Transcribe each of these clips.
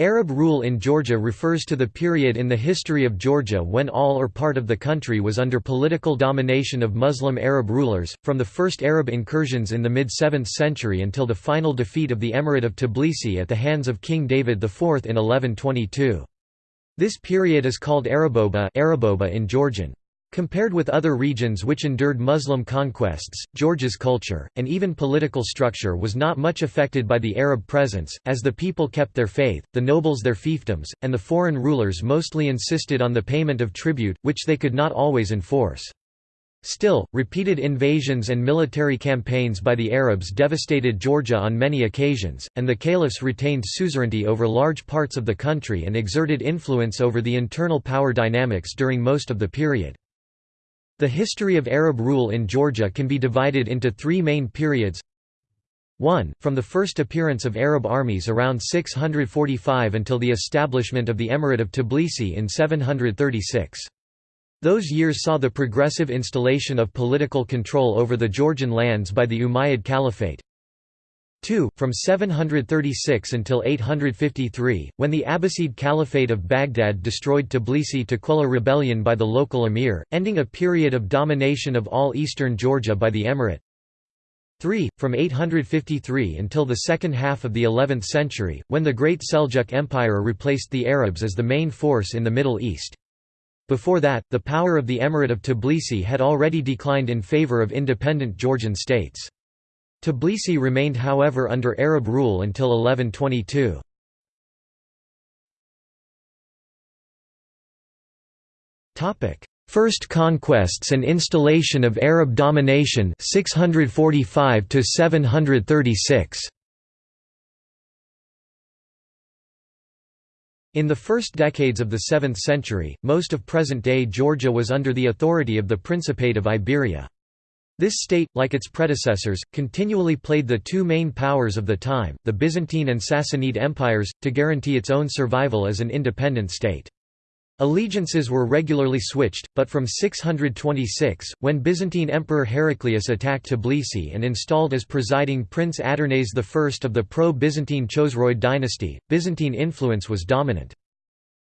Arab rule in Georgia refers to the period in the history of Georgia when all or part of the country was under political domination of Muslim Arab rulers, from the first Arab incursions in the mid-7th century until the final defeat of the Emirate of Tbilisi at the hands of King David IV in 1122. This period is called Araboba, Araboba in Georgian. Compared with other regions which endured Muslim conquests, Georgia's culture, and even political structure was not much affected by the Arab presence, as the people kept their faith, the nobles their fiefdoms, and the foreign rulers mostly insisted on the payment of tribute, which they could not always enforce. Still, repeated invasions and military campaigns by the Arabs devastated Georgia on many occasions, and the caliphs retained suzerainty over large parts of the country and exerted influence over the internal power dynamics during most of the period. The history of Arab rule in Georgia can be divided into three main periods 1. From the first appearance of Arab armies around 645 until the establishment of the Emirate of Tbilisi in 736. Those years saw the progressive installation of political control over the Georgian lands by the Umayyad Caliphate, 2. From 736 until 853, when the Abbasid Caliphate of Baghdad destroyed Tbilisi to quell a rebellion by the local emir, ending a period of domination of all eastern Georgia by the emirate. 3. From 853 until the second half of the 11th century, when the Great Seljuk Empire replaced the Arabs as the main force in the Middle East. Before that, the power of the Emirate of Tbilisi had already declined in favor of independent Georgian states. Tbilisi remained however under Arab rule until 1122. First conquests and installation of Arab domination 645 to 736 In the first decades of the 7th century, most of present-day Georgia was under the authority of the Principate of Iberia. This state, like its predecessors, continually played the two main powers of the time, the Byzantine and Sassanid empires, to guarantee its own survival as an independent state. Allegiances were regularly switched, but from 626, when Byzantine Emperor Heraclius attacked Tbilisi and installed as presiding Prince Adarnase I of the pro-Byzantine Chosroid dynasty, Byzantine influence was dominant.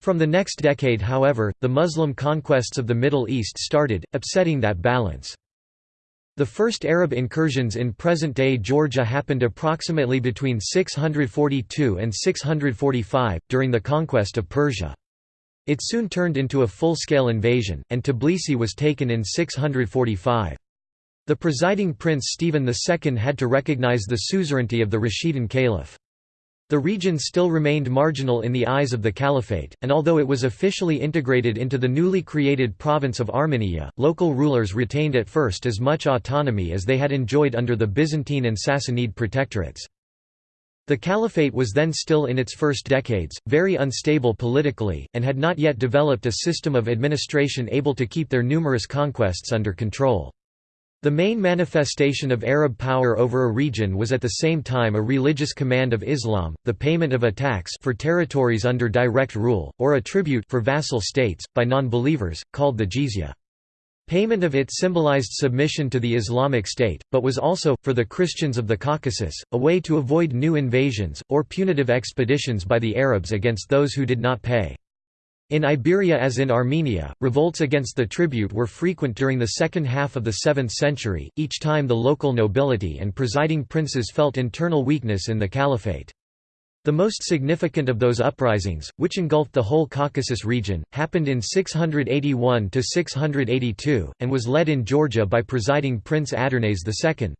From the next decade however, the Muslim conquests of the Middle East started, upsetting that balance. The first Arab incursions in present-day Georgia happened approximately between 642 and 645, during the conquest of Persia. It soon turned into a full-scale invasion, and Tbilisi was taken in 645. The presiding prince Stephen II had to recognize the suzerainty of the Rashidun Caliph. The region still remained marginal in the eyes of the Caliphate, and although it was officially integrated into the newly created province of Armenia, local rulers retained at first as much autonomy as they had enjoyed under the Byzantine and Sassanid protectorates. The Caliphate was then still in its first decades, very unstable politically, and had not yet developed a system of administration able to keep their numerous conquests under control. The main manifestation of Arab power over a region was at the same time a religious command of Islam, the payment of a tax for territories under direct rule, or a tribute for vassal states, by non-believers, called the jizya. Payment of it symbolized submission to the Islamic State, but was also, for the Christians of the Caucasus, a way to avoid new invasions, or punitive expeditions by the Arabs against those who did not pay. In Iberia as in Armenia, revolts against the tribute were frequent during the second half of the 7th century, each time the local nobility and presiding princes felt internal weakness in the caliphate. The most significant of those uprisings, which engulfed the whole Caucasus region, happened in 681–682, and was led in Georgia by presiding Prince Adarnase II.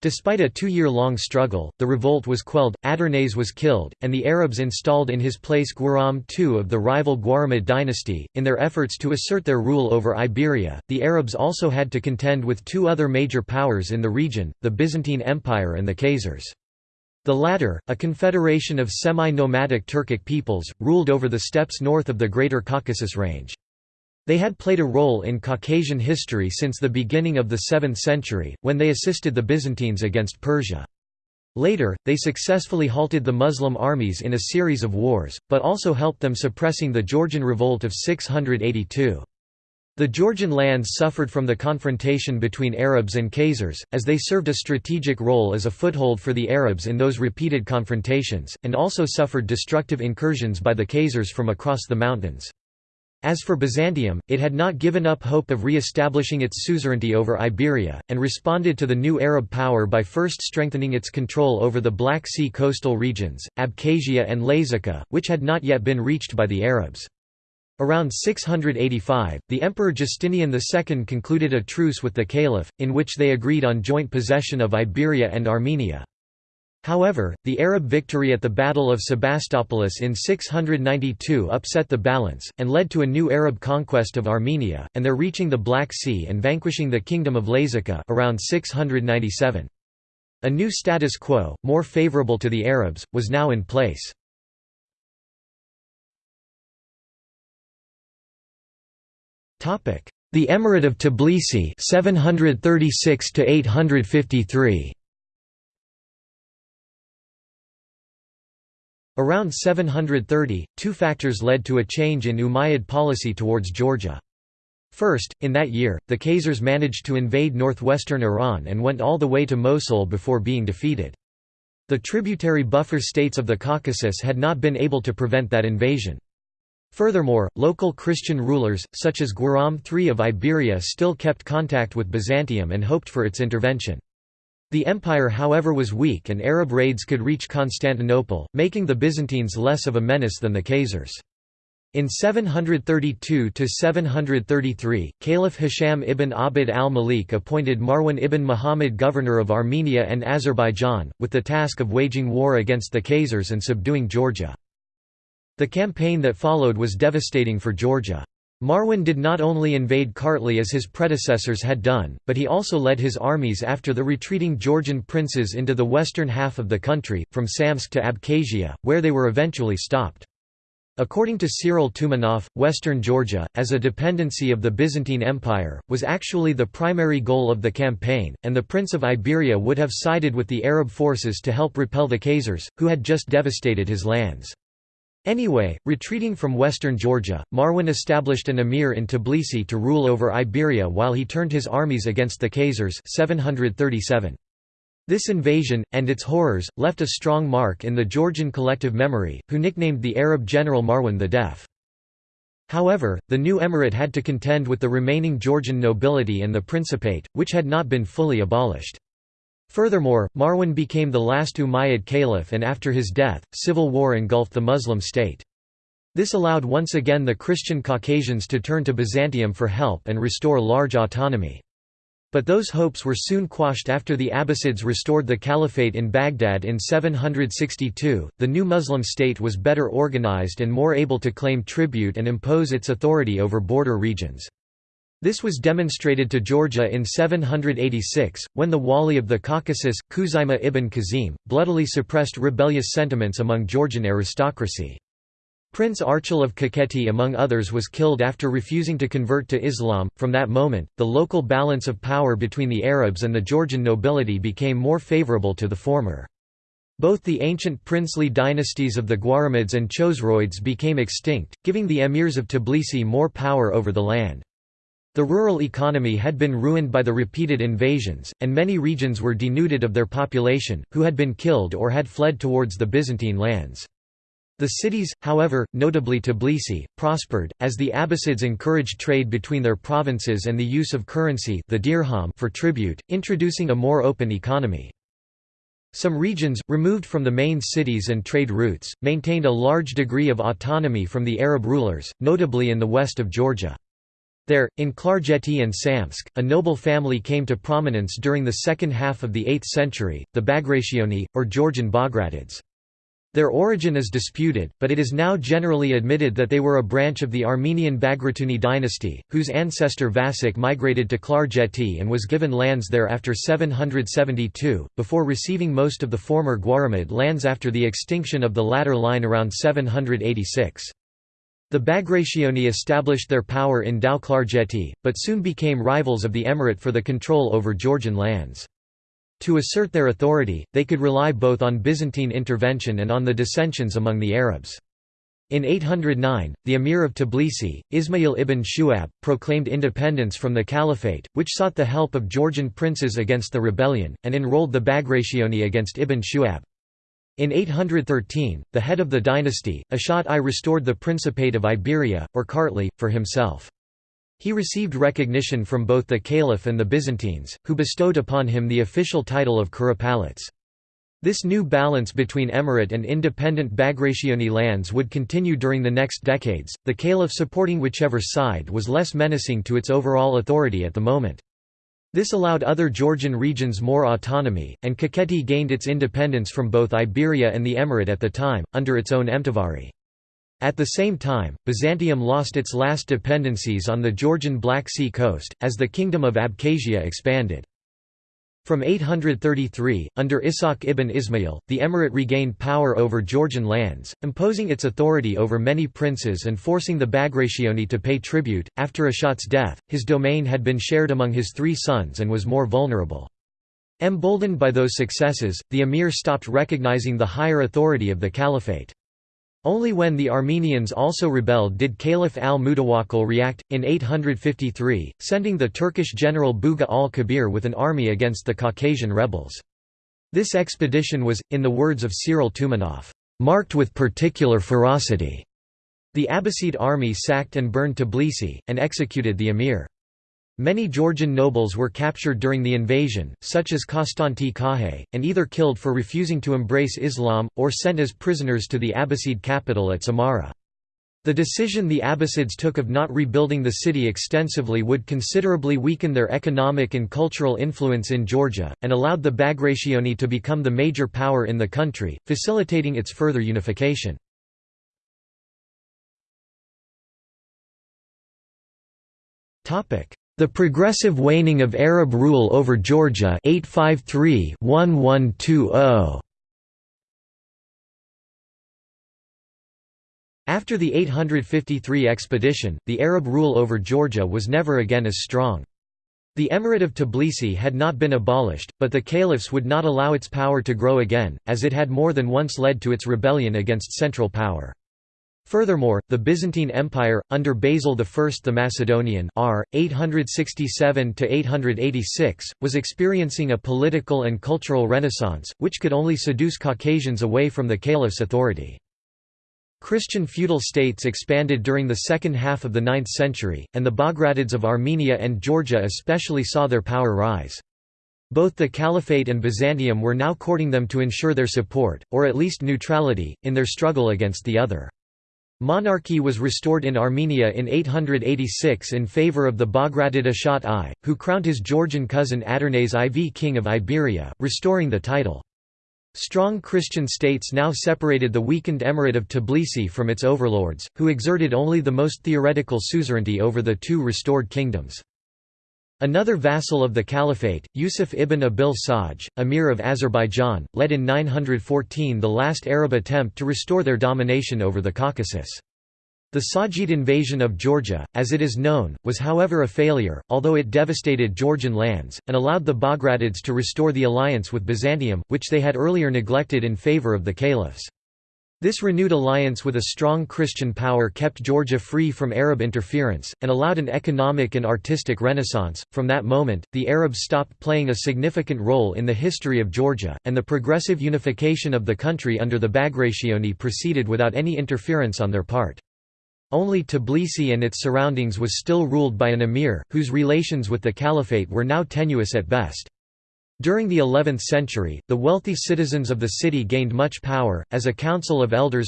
Despite a two-year-long struggle, the revolt was quelled, Adarnase was killed, and the Arabs installed in his place Guaram II of the rival Guaramid dynasty. In their efforts to assert their rule over Iberia, the Arabs also had to contend with two other major powers in the region, the Byzantine Empire and the Khazars. The latter, a confederation of semi-nomadic Turkic peoples, ruled over the steppes north of the Greater Caucasus Range. They had played a role in Caucasian history since the beginning of the 7th century, when they assisted the Byzantines against Persia. Later, they successfully halted the Muslim armies in a series of wars, but also helped them suppressing the Georgian revolt of 682. The Georgian lands suffered from the confrontation between Arabs and Khazars, as they served a strategic role as a foothold for the Arabs in those repeated confrontations, and also suffered destructive incursions by the Khazars from across the mountains. As for Byzantium, it had not given up hope of re-establishing its suzerainty over Iberia, and responded to the new Arab power by first strengthening its control over the Black Sea coastal regions, Abkhazia and Lazica, which had not yet been reached by the Arabs. Around 685, the Emperor Justinian II concluded a truce with the Caliph, in which they agreed on joint possession of Iberia and Armenia. However, the Arab victory at the Battle of Sebastopolis in 692 upset the balance, and led to a new Arab conquest of Armenia, and their reaching the Black Sea and vanquishing the Kingdom of Lazica around 697. A new status quo, more favorable to the Arabs, was now in place. The Emirate of Tbilisi 736 to 853 Around 730, two factors led to a change in Umayyad policy towards Georgia. First, in that year, the Khazars managed to invade northwestern Iran and went all the way to Mosul before being defeated. The tributary buffer states of the Caucasus had not been able to prevent that invasion. Furthermore, local Christian rulers, such as Guaram III of Iberia still kept contact with Byzantium and hoped for its intervention. The empire however was weak and Arab raids could reach Constantinople, making the Byzantines less of a menace than the Khazars. In 732–733, Caliph Hisham ibn Abd al-Malik appointed Marwan ibn Muhammad governor of Armenia and Azerbaijan, with the task of waging war against the Khazars and subduing Georgia. The campaign that followed was devastating for Georgia. Marwan did not only invade Kartli as his predecessors had done, but he also led his armies after the retreating Georgian princes into the western half of the country, from Samtskhe to Abkhazia, where they were eventually stopped. According to Cyril Toumanoff, western Georgia, as a dependency of the Byzantine Empire, was actually the primary goal of the campaign, and the Prince of Iberia would have sided with the Arab forces to help repel the Khazars, who had just devastated his lands. Anyway, retreating from western Georgia, Marwan established an emir in Tbilisi to rule over Iberia while he turned his armies against the Khazars 737. This invasion, and its horrors, left a strong mark in the Georgian collective memory, who nicknamed the Arab general Marwan the Deaf. However, the new emirate had to contend with the remaining Georgian nobility and the principate, which had not been fully abolished. Furthermore, Marwan became the last Umayyad caliph and after his death, civil war engulfed the Muslim state. This allowed once again the Christian Caucasians to turn to Byzantium for help and restore large autonomy. But those hopes were soon quashed after the Abbasids restored the caliphate in Baghdad in 762. The new Muslim state was better organized and more able to claim tribute and impose its authority over border regions. This was demonstrated to Georgia in 786, when the Wali of the Caucasus, Khuzaima ibn Kazim, bloodily suppressed rebellious sentiments among Georgian aristocracy. Prince Archil of Kakheti among others was killed after refusing to convert to Islam. From that moment, the local balance of power between the Arabs and the Georgian nobility became more favorable to the former. Both the ancient princely dynasties of the Guaramids and Chosroids became extinct, giving the emirs of Tbilisi more power over the land. The rural economy had been ruined by the repeated invasions, and many regions were denuded of their population, who had been killed or had fled towards the Byzantine lands. The cities, however, notably Tbilisi, prospered, as the Abbasids encouraged trade between their provinces and the use of currency the dirham for tribute, introducing a more open economy. Some regions, removed from the main cities and trade routes, maintained a large degree of autonomy from the Arab rulers, notably in the west of Georgia. There, in Klarjeti and Samtskhe, a noble family came to prominence during the second half of the 8th century, the Bagrationi, or Georgian Bagratids. Their origin is disputed, but it is now generally admitted that they were a branch of the Armenian Bagratuni dynasty, whose ancestor Vasil migrated to Klarjeti and was given lands there after 772, before receiving most of the former Guaramid lands after the extinction of the latter line around 786. The Bagrationi established their power in Tao-Klarjeti, but soon became rivals of the emirate for the control over Georgian lands. To assert their authority, they could rely both on Byzantine intervention and on the dissensions among the Arabs. In 809, the emir of Tbilisi, Ismail ibn Shu'ab, proclaimed independence from the caliphate, which sought the help of Georgian princes against the rebellion, and enrolled the Bagrationi against ibn Shu'ab. In 813, the head of the dynasty, Ashot I restored the Principate of Iberia, or Kartli, for himself. He received recognition from both the caliph and the Byzantines, who bestowed upon him the official title of Kuropalats. This new balance between emirate and independent Bagrationi lands would continue during the next decades, the caliph supporting whichever side was less menacing to its overall authority at the moment. This allowed other Georgian regions more autonomy, and Kakheti gained its independence from both Iberia and the emirate at the time, under its own emtavari. At the same time, Byzantium lost its last dependencies on the Georgian Black Sea coast, as the Kingdom of Abkhazia expanded. From 833, under Ishaq ibn Ismail, the emirate regained power over Georgian lands, imposing its authority over many princes and forcing the Bagrationi to pay tribute. After Ashot's death, his domain had been shared among his three sons and was more vulnerable. Emboldened by those successes, the emir stopped recognizing the higher authority of the caliphate. Only when the Armenians also rebelled did Caliph al-Mutawakkil react, in 853, sending the Turkish general Bugha al-Kabir with an army against the Caucasian rebels. This expedition was, in the words of Cyril Toumanoff, "...marked with particular ferocity." The Abbasid army sacked and burned Tbilisi, and executed the emir. Many Georgian nobles were captured during the invasion, such as Konstanti Kakhi, and either killed for refusing to embrace Islam, or sent as prisoners to the Abbasid capital at Samarra. The decision the Abbasids took of not rebuilding the city extensively would considerably weaken their economic and cultural influence in Georgia, and allowed the Bagrationi to become the major power in the country, facilitating its further unification. The progressive waning of Arab rule over Georgia 853-1120. After the 853 expedition, the Arab rule over Georgia was never again as strong. The Emirate of Tbilisi had not been abolished, but the caliphs would not allow its power to grow again, as it had more than once led to its rebellion against central power. Furthermore, the Byzantine Empire, under Basil I the Macedonian r. 867–886, was experiencing a political and cultural renaissance, which could only seduce Caucasians away from the caliph's authority. Christian feudal states expanded during the second half of the 9th century, and the Bagratids of Armenia and Georgia especially saw their power rise. Both the Caliphate and Byzantium were now courting them to ensure their support, or at least neutrality, in their struggle against the other. Monarchy was restored in Armenia in 886 in favour of the Bagratid Ashot I, who crowned his Georgian cousin Adarnase IV king of Iberia, restoring the title. Strong Christian states now separated the weakened emirate of Tbilisi from its overlords, who exerted only the most theoretical suzerainty over the two restored kingdoms. Another vassal of the Caliphate, Yusuf ibn Abil Saj, emir of Azerbaijan, led in 914 the last Arab attempt to restore their domination over the Caucasus. The Sajid invasion of Georgia, as it is known, was however a failure, although it devastated Georgian lands, and allowed the Bagratids to restore the alliance with Byzantium, which they had earlier neglected in favour of the caliphs. This renewed alliance with a strong Christian power kept Georgia free from Arab interference, and allowed an economic and artistic renaissance. From that moment, the Arabs stopped playing a significant role in the history of Georgia, and the progressive unification of the country under the Bagrationi proceeded without any interference on their part. Only Tbilisi and its surroundings was still ruled by an emir, whose relations with the caliphate were now tenuous at best. During the 11th century, the wealthy citizens of the city gained much power, as a council of elders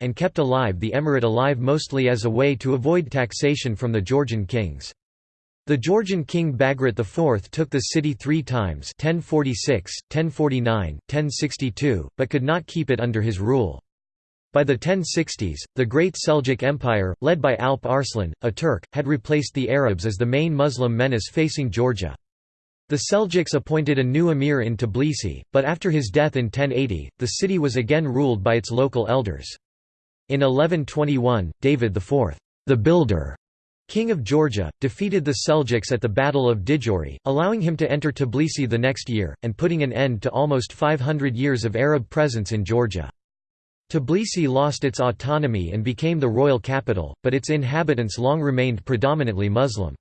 and kept alive the emirate alive mostly as a way to avoid taxation from the Georgian kings. The Georgian king Bagrat IV took the city three times 1046, 1049, 1062, but could not keep it under his rule. By the 1060s, the Great Seljuk Empire, led by Alp Arslan, a Turk, had replaced the Arabs as the main Muslim menace facing Georgia. The Seljuks appointed a new emir in Tbilisi, but after his death in 1080, the city was again ruled by its local elders. In 1121, David IV, the Builder, king of Georgia, defeated the Seljuks at the Battle of Didgori, allowing him to enter Tbilisi the next year, and putting an end to almost 500 years of Arab presence in Georgia. Tbilisi lost its autonomy and became the royal capital, but its inhabitants long remained predominantly Muslim.